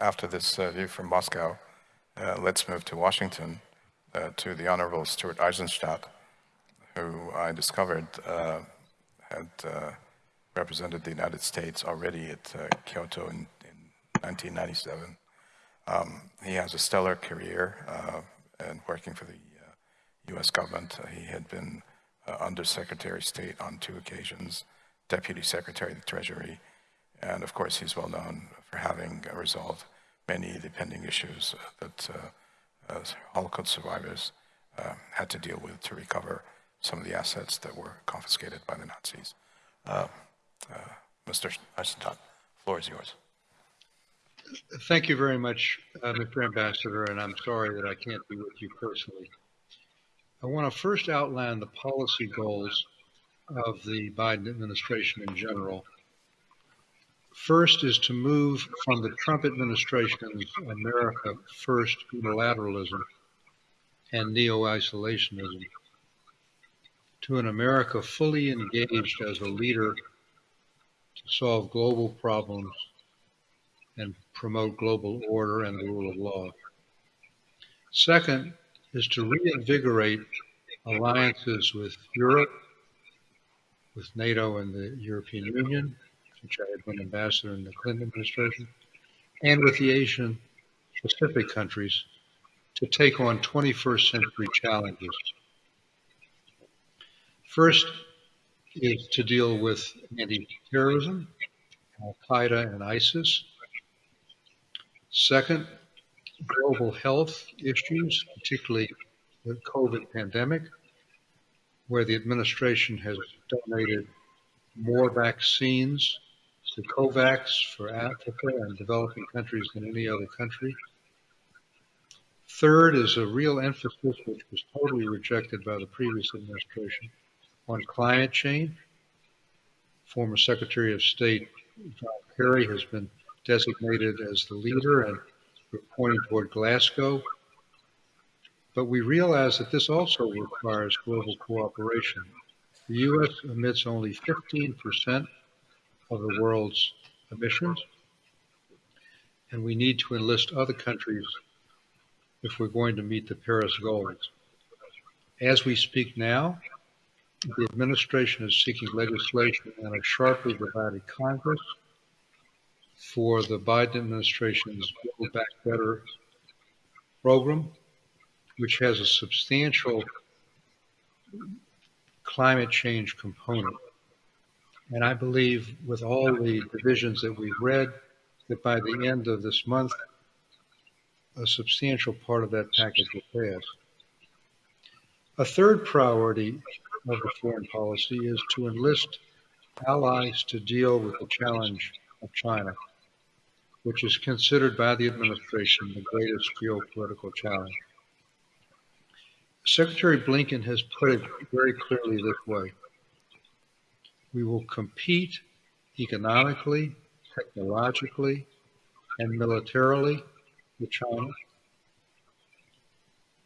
after this uh, view from Moscow, uh, let's move to Washington, uh, to the Honorable Stuart Eizenstat, who I discovered uh, had uh, represented the United States already at Kyoto in, in 1997. Um, he has a stellar career and working for the U.S. government. he had been Undersecretary of State on two occasions, Deputy Secretary of the Treasury, and of course, he's well known for having resolved many of the pending issues that uh, Holocaust survivors uh, had to deal with to recover some of the assets that were confiscated by the Nazis. Uh, uh Mr. Eizenstat, floor is yours. Thank you very much, uh, Mr. Ambassador, and I'm sorry that I can't be with you personally. I want to first outline the policy goals of the Biden administration in general First is to move from the Trump administration's America First unilateralism and neo isolationism to an America fully engaged as a leader to solve global problems and promote global order and the rule of law. Second is to reinvigorate alliances with Europe, with NATO and the European Union, which I had been ambassador in the Clinton administration, and with the Asian Pacific countries to take on 21st century challenges. First is to deal with anti-terrorism, Al-Qaeda and ISIS. Second, global health issues, particularly the COVID pandemic, where the administration has donated more vaccines to COVAX for Africa and developing countries than any other country. Third is a real emphasis, which was totally rejected by the previous administration, on climate change. Former Secretary of State John Kerry has been designated as the leader, and we're pointing toward Glasgow. But we realize that this also requires global cooperation. The U.S. emits only 15% of the world's emissions. And we need to enlist other countries if we're going to meet the Paris goals. As we speak now, the administration is seeking legislation in a sharply divided Congress for the Biden administration's Build Back Better program, which has a substantial climate change component. And I believe with all the divisions that we've read, that by the end of this month, a substantial part of that package will pass. A third priority of the foreign policy is to enlist allies to deal with the challenge of China, which is considered by the administration the greatest geopolitical challenge. Secretary Blinken has put it very clearly this way we will compete economically, technologically, and militarily with China.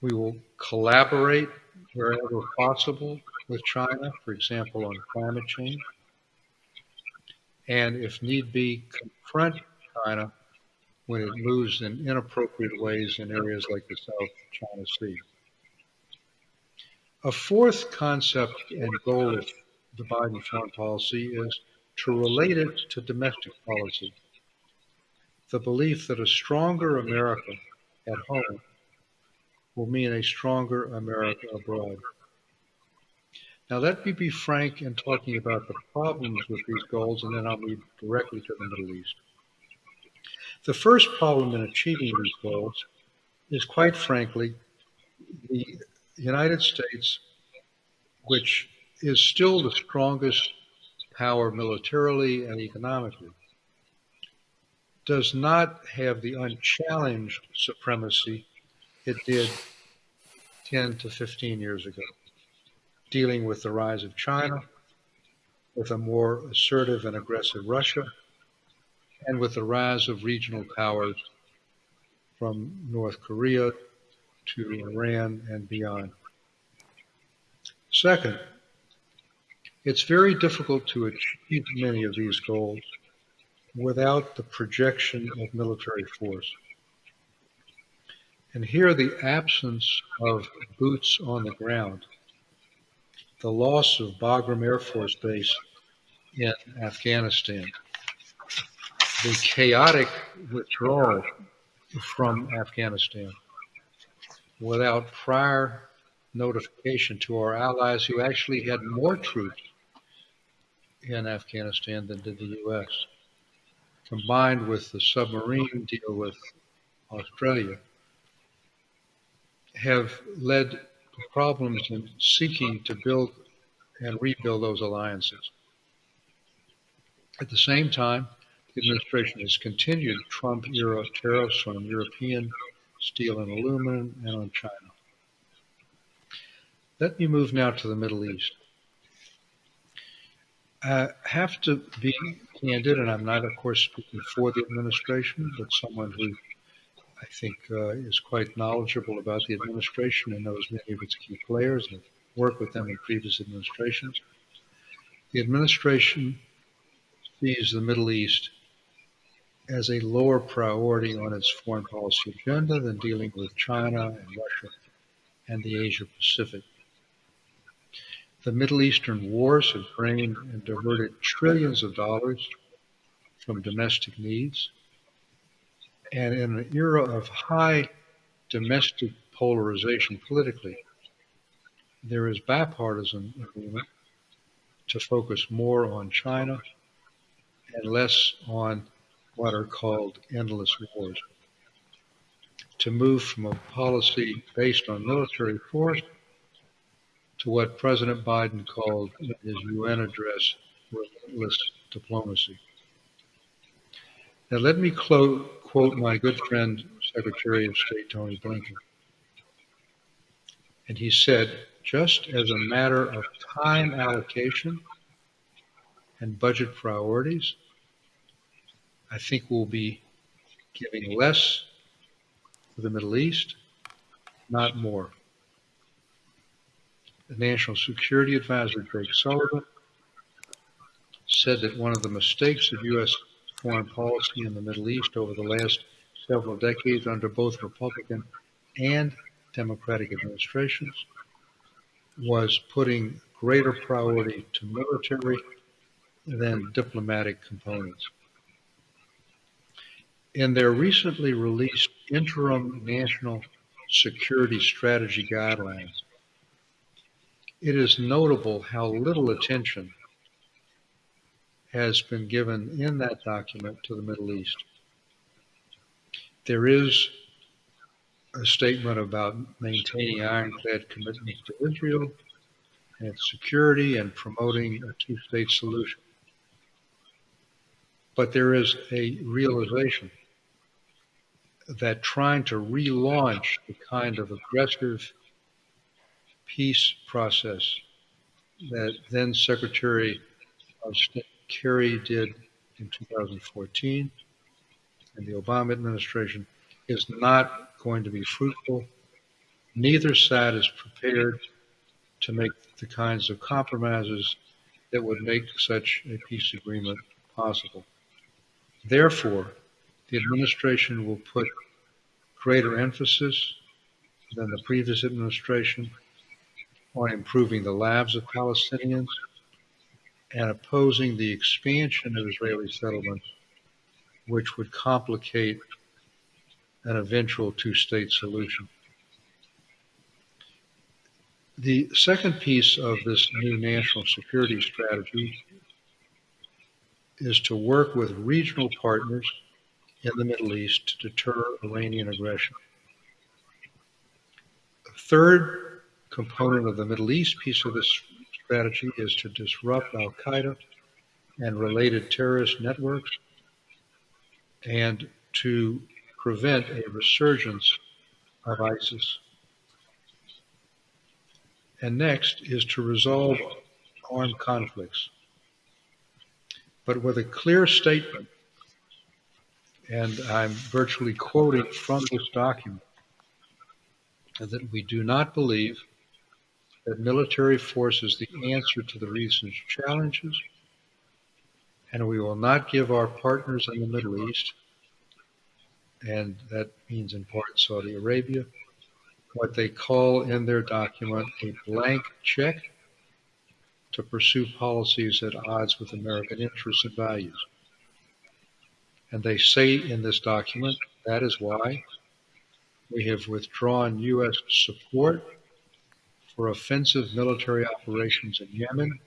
We will collaborate wherever possible with China, for example, on climate change. And if need be, confront China when it moves in inappropriate ways in areas like the South China Sea. A fourth concept and goal of the Biden foreign policy is to relate it to domestic policy. The belief that a stronger America at home will mean a stronger America abroad. Now, let me be frank in talking about the problems with these goals, and then I'll move directly to the Middle East. The first problem in achieving these goals is, quite frankly, the United States, which is still the strongest power militarily and economically, does not have the unchallenged supremacy it did 10 to 15 years ago, dealing with the rise of China, with a more assertive and aggressive Russia, and with the rise of regional powers from North Korea to Iran and beyond. Second, it's very difficult to achieve many of these goals without the projection of military force. And here, the absence of boots on the ground, the loss of Bagram Air Force Base in Afghanistan, the chaotic withdrawal from Afghanistan without prior notification to our allies who actually had more troops in Afghanistan than did the U.S., combined with the submarine deal with Australia, have led to problems in seeking to build and rebuild those alliances. At the same time, the administration has continued Trump era tariffs on European steel and aluminum and on China. Let me move now to the Middle East. I have to be candid, and I'm not, of course, speaking for the administration, but someone who I think uh, is quite knowledgeable about the administration and knows many of its key players and worked with them in previous administrations. The administration sees the Middle East as a lower priority on its foreign policy agenda than dealing with China and Russia and the Asia Pacific. The Middle Eastern wars have drained and diverted trillions of dollars from domestic needs. And in an era of high domestic polarization politically, there is bipartisan agreement to focus more on China and less on what are called endless wars. To move from a policy based on military force to what President Biden called in his UN address relentless diplomacy. Now, let me quote, my good friend, Secretary of State Tony Blinken. And he said, just as a matter of time allocation and budget priorities, I think we'll be giving less to the Middle East, not more. The National Security Advisor, Jake Sullivan, said that one of the mistakes of U.S. foreign policy in the Middle East over the last several decades under both Republican and Democratic administrations was putting greater priority to military than diplomatic components. In their recently released interim national security strategy guidelines, it is notable how little attention has been given in that document to the Middle East. There is a statement about maintaining ironclad commitments to Israel and security and promoting a two state solution. But there is a realization that trying to relaunch the kind of aggressive peace process that then Secretary of State Kerry did in 2014 and the Obama administration is not going to be fruitful. Neither side is prepared to make the kinds of compromises that would make such a peace agreement possible. Therefore, the administration will put greater emphasis than the previous administration on improving the lives of Palestinians and opposing the expansion of Israeli settlements, which would complicate an eventual two state solution. The second piece of this new national security strategy is to work with regional partners in the Middle East to deter Iranian aggression. Third component of the Middle East piece of this strategy is to disrupt Al Qaeda and related terrorist networks and to prevent a resurgence of ISIS. And next is to resolve armed conflicts, but with a clear statement and I'm virtually quoting from this document, that we do not believe that military force is the answer to the recent challenges, and we will not give our partners in the Middle East, and that means in part Saudi Arabia, what they call in their document a blank check to pursue policies at odds with American interests and values. And they say in this document that is why we have withdrawn U.S. support for offensive military operations in Yemen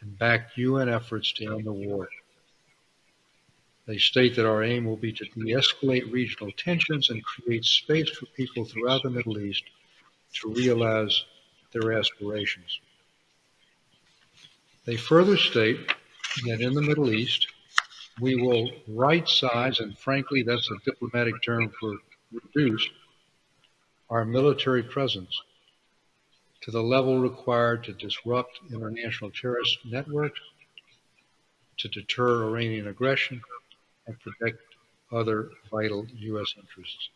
and backed UN efforts to end the war. They state that our aim will be to de escalate regional tensions and create space for people throughout the Middle East to realize their aspirations. They further state that in the Middle East, we will right size, and frankly, that's a diplomatic term for reduce, our military presence to the level required to disrupt international terrorist networks, to deter Iranian aggression, and protect other vital U.S. interests.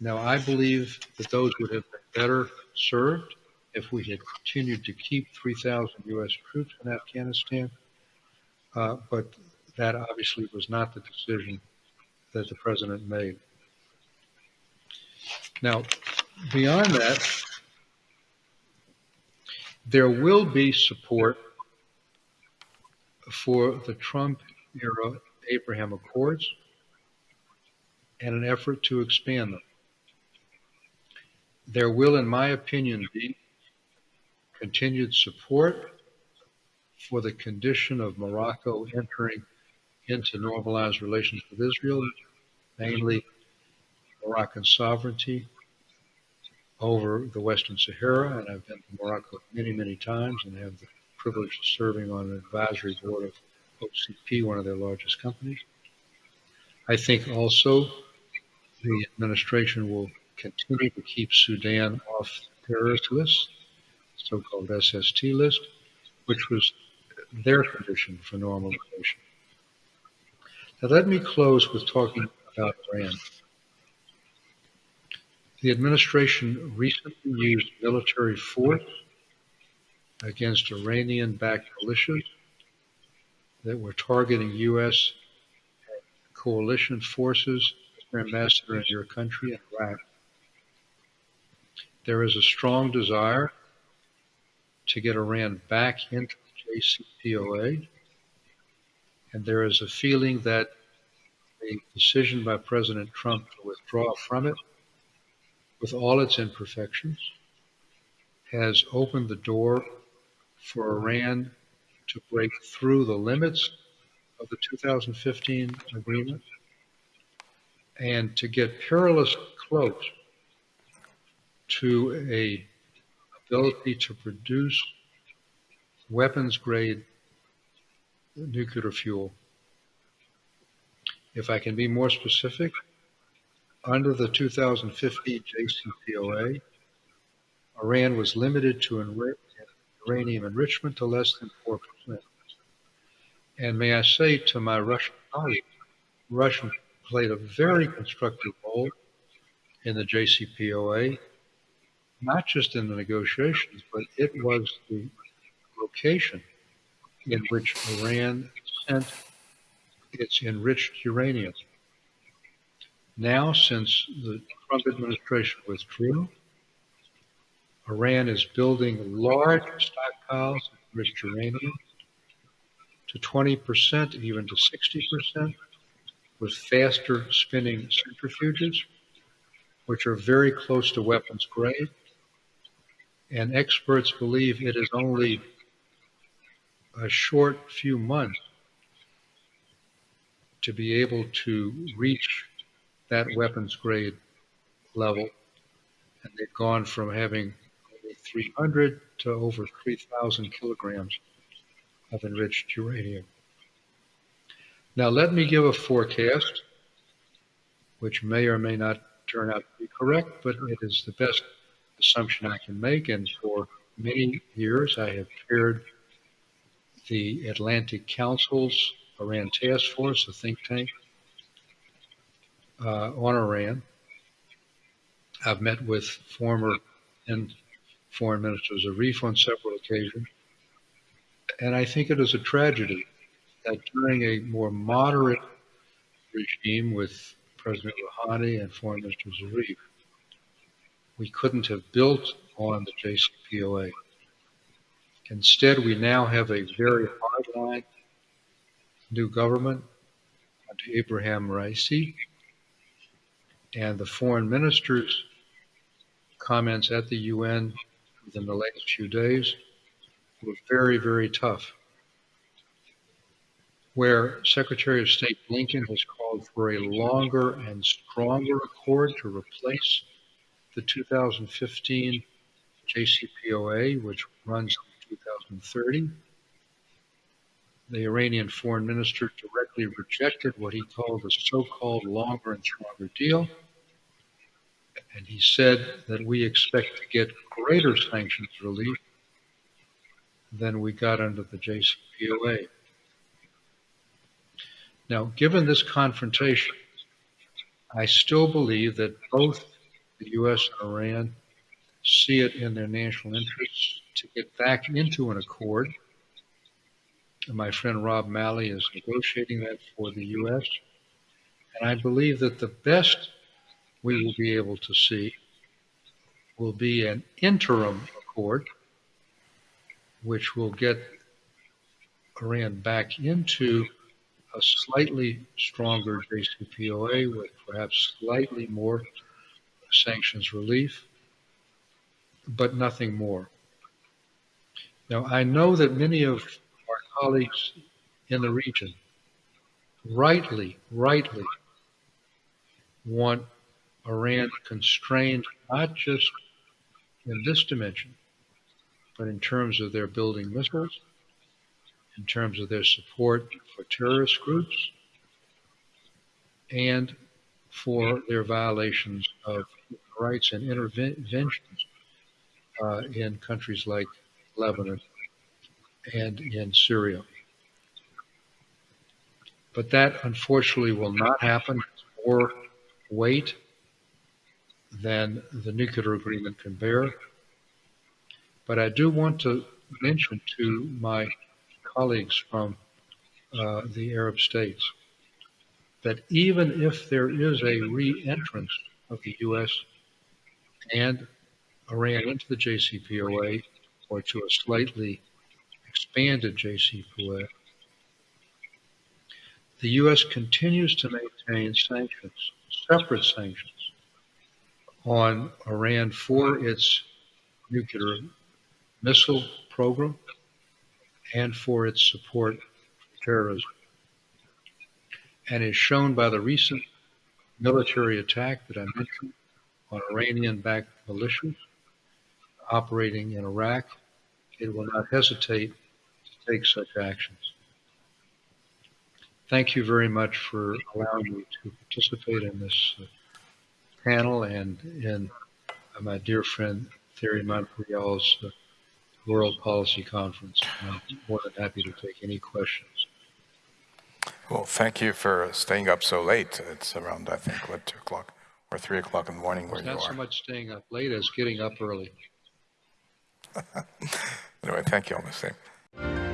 Now, I believe that those would have been better served if we had continued to keep 3,000 U.S. troops in Afghanistan, uh, but that obviously was not the decision that the president made. Now, beyond that, there will be support for the Trump era Abraham Accords and an effort to expand them. There will, in my opinion, be continued support for the condition of Morocco entering into normalized relations with Israel, mainly Moroccan sovereignty over the Western Sahara. And I've been to Morocco many, many times and have the privilege of serving on an advisory board of OCP, one of their largest companies. I think also the administration will continue to keep Sudan off the terrorist list, so-called SST list, which was their condition for normalization. Now let me close with talking about Iran. The administration recently used military force against Iranian-backed militias that were targeting U.S. coalition forces. Ambassador, in your country, Iraq. There is a strong desire to get Iran back into the JCPOA, and there is a feeling that the decision by President Trump to withdraw from it, with all its imperfections, has opened the door for Iran to break through the limits of the 2015 agreement and to get perilously close to a ability to produce weapons grade nuclear fuel. If I can be more specific, under the 2015 JCPOA, Iran was limited to uranium enrichment to less than 4%. And may I say to my Russian colleagues, Russia played a very constructive role in the JCPOA, not just in the negotiations, but it was the location in which Iran sent its enriched uranium. Now, since the Trump administration withdrew, Iran is building large stockpiles of enriched uranium to 20%, even to 60%, with faster spinning centrifuges, which are very close to weapons grade. And experts believe it is only a short few months to be able to reach that weapons grade level. And they've gone from having 300 to over 3,000 kilograms of enriched uranium. Now, let me give a forecast, which may or may not turn out to be correct, but it is the best assumption I can make. And for many years, I have chaired the Atlantic Council's Iran Task Force, a think tank uh, on Iran. I've met with former and foreign minister Zarif on several occasions. And I think it is a tragedy that during a more moderate regime with President Rouhani and Foreign Minister Zarif, we couldn't have built on the JCPOA. Instead, we now have a very hardline new government under Abraham Raisi, and the foreign minister's comments at the UN within the last few days were very, very tough. Where Secretary of State Blinken has called for a longer and stronger accord to replace the 2015 JCPOA, which runs to 2030. The Iranian foreign minister directly rejected what he called a so-called longer and stronger deal. And he said that we expect to get greater sanctions relief than we got under the JCPOA. Now, given this confrontation, I still believe that both the U.S. and Iran see it in their national interests to get back into an accord. And my friend Rob Malley is negotiating that for the U.S. And I believe that the best we will be able to see will be an interim accord, which will get Iran back into a slightly stronger JCPOA with perhaps slightly more sanctions relief, but nothing more. Now, I know that many of colleagues in the region rightly, rightly want Iran constrained not just in this dimension, but in terms of their building missiles, in terms of their support for terrorist groups, and for their violations of rights and interventions uh, in countries like Lebanon and in Syria. But that unfortunately will not happen. More weight than the nuclear agreement can bear. But I do want to mention to my colleagues from uh, the Arab states that even if there is a re-entrance of the U.S. and Iran into the JCPOA or to a slightly expanded JCPOA, the U.S. continues to maintain sanctions, separate sanctions, on Iran for its nuclear missile program and for its support for terrorism. And is shown by the recent military attack that I mentioned on Iranian backed militias operating in Iraq. It will not hesitate take such actions. Thank you very much for allowing me to participate in this uh, panel and in my dear friend Thierry Montbrial's uh, World Policy Conference. I'm more than happy to take any questions. Well, thank you for staying up so late. It's around, I think, what, 2 o'clock or 3 o'clock in the morning where It's you not so much staying up late as getting up early. Anyway, thank you all the same.